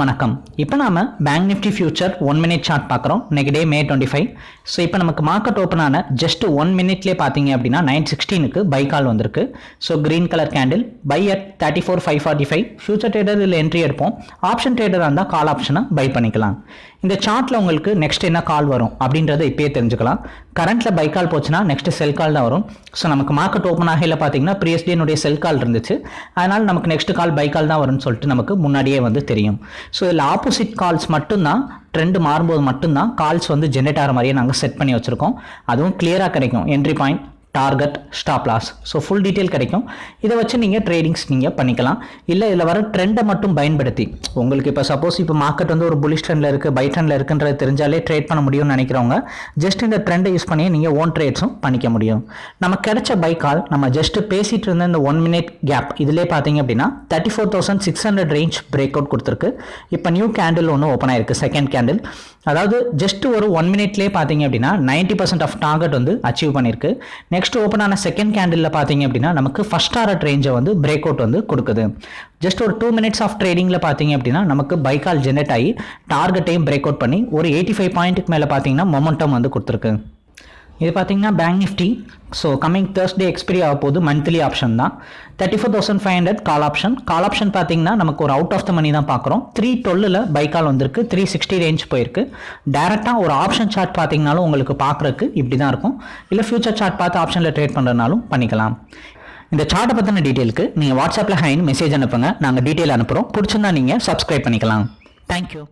வணக்கம். இப்போ நாம bank nifty future one minute chart பார்க்குறோம். இன்னைக்கு day May twenty five so இப்போ நமக்கு மார்க்கெட் ஓப்பன் ஆன ஜஸ்ட் ஒன் மினிட்லேயே பார்த்தீங்க அப்படின்னா நைன் சிக்ஸ்டீனுக்கு பை கால் வந்திருக்கு. So green colour candle buy at thirty four five forty five future trader இதில் என்ட்ரி எடுப்போம். ஆப்ஷன் ட்ரேடராக இருந்தால் கால் ஆப்ஷனை பை பண்ணிக்கலாம். இந்த சார்ட்டில் உங்களுக்கு நெக்ஸ்ட் என்ன கால் வரும் அப்படின்றத இப்பயே தெரிஞ்சுக்கலாம். கரண்ட்டில் பை கால் போச்சுன்னா நெக்ஸ்ட் செல் கால் தான் வரும். ஸோ நமக்கு மார்க்கெட் ஓப்பன் ஆகையில் பார்த்தீங்கன்னா ப்ரீவியஸ் டேனுடைய செல் கால் இருந்துச்சு. அதனால் நமக்கு நெக்ஸ்ட் கால் பை கால் தான் வரும்னு சொல்லிட்டு நமக்கு முன்னாடியே வந்து தெரியும். ஸோ இதில் ஆப்போசிட் கால்ஸ் மட்டும்தான் ட்ரெண்ட் மாறும்போது மட்டும்தான் கால்ஸ் வந்து ஜென்ரேட் ஆகிற மாதிரியே நாங்கள் செட் பண்ணி வச்சுருக்கோம். அதுவும் கிளியராக கிடைக்கும். Entry point target stop loss. So full detail கிடைக்கும். இதை வச்சு நீங்கள் ட்ரேடிங்ஸ் நீங்கள் பண்ணிக்கலாம். இல்லை இதில் வர ட்ரெண்டை மட்டும் பயன்படுத்தி. உங்களுக்கு இப்போ சப்போஸ் இப்போ மார்க்கெட் வந்து ஒரு புலிஷ் ட்ரெண்டில் இருக்குது பை ட்ரெண்டில் இருக்குன்றது தெரிஞ்சாலே ட்ரேட் பண்ண முடியும்னு நினைக்கிறவங்க ஜஸ்ட் இந்த ட்ரெண்டை யூஸ் பண்ணி நீங்கள் ஓன் ட்ரேட்ஸும் பண்ணிக்க முடியும். நம்ம கிடைச்ச பை கால் நம்ம ஜஸ்ட் பேசிகிட்டு இருந்த இந்த ஒன் மினிட் கேப் இதிலே பார்த்தீங்க அப்படின்னா thirty four thousand six hundred range break out கொடுத்துருக்கு. இப்போ நியூ கேண்டில் ஒன்று ஓப்பன் ஆயிருக்கு செகண்ட் கேண்டில் அதாவது ஜஸ்ட் ஒரு ஒன் மினிட்லேயே பார்த்தீங்க அப்படின்னா நைன்ட்டி பர்சன்ட் ஆஃப் டார்கெட் வந்து அச்சீவ் பண்ணியிருக்கு நெக்ஸ்ட் ஓப்பன் ஆன செகண்ட் கேண்டில் பார்த்தீங்க அப்படின்னா நமக்கு ஃபர்ஸ்ட் டாரட் ரேஞ்சை வந்து பிரேக் அவுட் வந்து கொடுக்குது. ஜஸ்ட் ஒரு டூ மினிட்ஸ் ஆஃப் ட்ரேடிங்கில் பார்த்தீங்க அப்படின்னா நமக்கு பைக்கால் ஜெனரேட் ஆகி டார்கெட்டையும் பிரேக் அவுட் பண்ணி ஒரு எயிட்டி ஃபைவ் பாயிண்ட்டுக்கு மேலே பார்த்தீங்கன்னா மொமெண்டம் வந்து கொடுத்துருக்கு. இது பார்த்தீங்கன்னா bank nifty so coming Thursday expiry ஆக போகுது. மந்த்லி ஆப்ஷன் தான். Thirty four thousand five hundred call option call option பார்த்தீங்கன்னா நமக்கு ஒரு அவுட் ஆஃப் த மணி தான் பார்க்குறோம் த்ரீ டுவெல்லில் பை கால் வந்திருக்கு. த்ரீ சிக்ஸ்டி ரேஞ்ச் போயிருக்கு. டேரெக்டாக ஒரு ஆப்ஷன் சார்ட் பார்த்தீங்கனாலும் உங்களுக்கு பார்க்குறக்கு இப்படி தான் இருக்கும். இல்லை ஃபியூச்சர் சார்ட் பார்த்து ஆப்ஷனில் ட்ரேட் பண்ணுறதுனாலும் பண்ணிக்கலாம். இந்த சார்ட்டை பற்றின டீட்டெயிலுக்கு நீங்கள் வாட்ஸ்அப்பில் ஹைன் மெசேஜ் அனுப்புங்க. நாங்கள் டீட்டெயில் அனுப்புகிறோம் பிடிச்சிருந்தா நீங்கள் சப்ஸ்கிரைப் பண்ணிக்கலாம். தேங்க்யூ